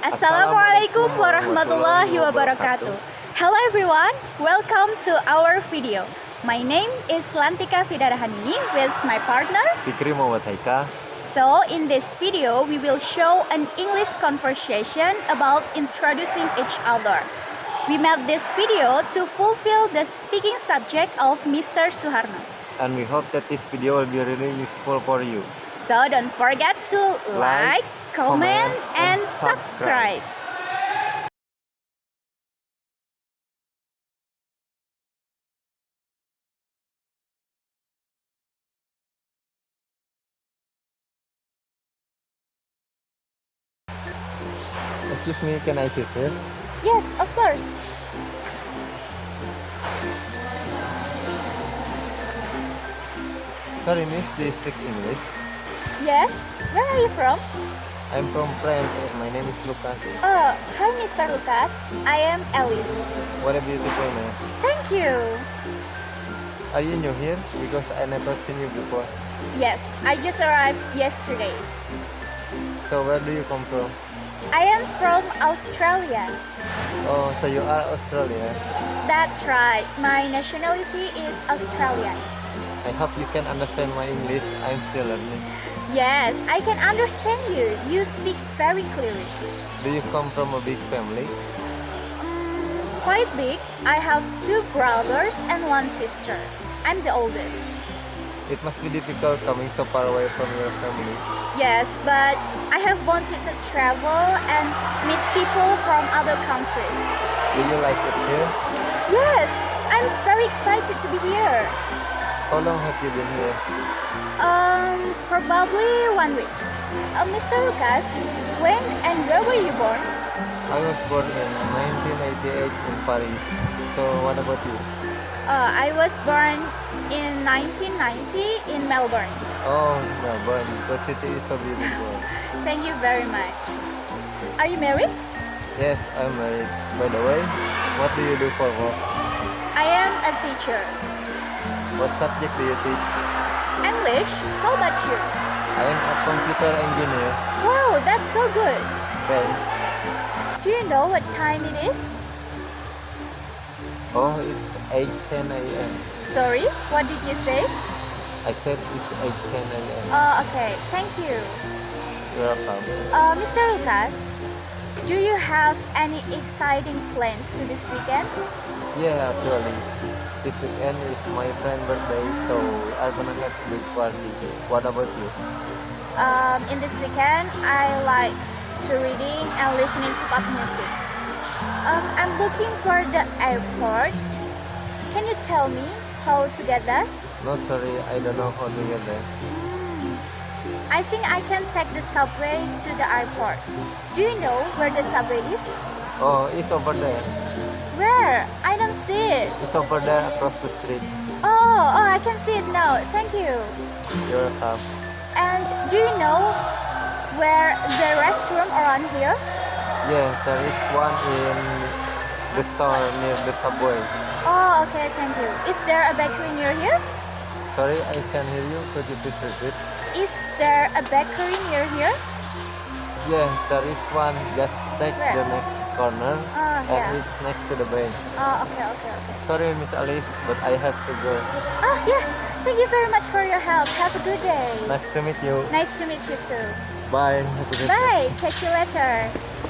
Assalamualaikum warahmatullahi wabarakatuh. Hello everyone, welcome to our video. My name is Lantika Fidarahanini with my partner. Fikri Muhammad Haika. So in this video, we will show an English conversation about introducing each other. We made this video to fulfill the speaking subject of Mr. Suharno. And we hope that this video will be really useful for you. So don't forget to like, Like, comment, and subscribe. Excuse me, can I sit here? Yes, of course. Sorry miss, do you speak English? Yes. Where are you from? I'm from France and my name is Lucas. Oh, hi Mr. Lucas. I am Alice. What a beautiful name. Thank you. Are you new here? Because I never seen you before. Yes, I just arrived yesterday. So where do you come from? I am from Australia. Oh, so you are Australian. That's right. My nationality is Australian. I hope you can understand my English. I'm still learning. Yes, I can understand you. You speak very clearly. Do you come from a big family? Mm, quite big. I have two brothers and one sister. I'm the oldest. It must be difficult coming so far away from your family. Yes, but I have wanted to travel and meet people from other countries. Do you like it here? Yes, I'm very excited to be here. How long have you been here? Um, probably one week. Uh, Mr. Lucas, when and where were you born? I was born in 1988 in Paris. So what about you? Uh, I was born in 1990 in Melbourne. Oh, Melbourne. The city is so beautiful. Thank you very much. Are you married? Yes, I'm married. By the way, what do you do for work? I am a teacher. What subject do you teach? English? How about you? I am a computer engineer. Wow, that's so good. Thanks. Do you know what time it is? Oh, it's 8.10 a.m. Sorry, what did you say? I said it's 8.10 a.m. Oh, okay. Thank you. You're welcome. Uh, Mr. Lucas, do you have any exciting plans to this weekend? Yeah, actually. This weekend is my friend's birthday, so I'm gonna have a big party. What about you? Um, in this weekend, I like to reading and listening to pop music. Um, I'm looking for the airport. Can you tell me how to get there? No, sorry, I don't know how to get there. I think I can take the subway to the airport. Do you know where the subway is? Oh, it's over there. Where? I don't see it. It's over there across the street. Oh, oh, I can see it now. Thank you. You're welcome. And do you know where the restroom around here? Yeah, there is one in the store near the subway. Oh, okay, thank you. Is there a bakery near here? Sorry, I can't hear you. Could you please repeat? Is there a bakery near here? Yeah, there is one. Just take Where? the next corner Oh, and yeah. it's next to the bank. Oh, okay, okay, okay. Sorry, Miss Alice, but I have to go. Oh, yeah. Thank you very much for your help. Have a good day. Nice to meet you. Nice to meet you too. Bye. Have a good day. Bye. Catch you later.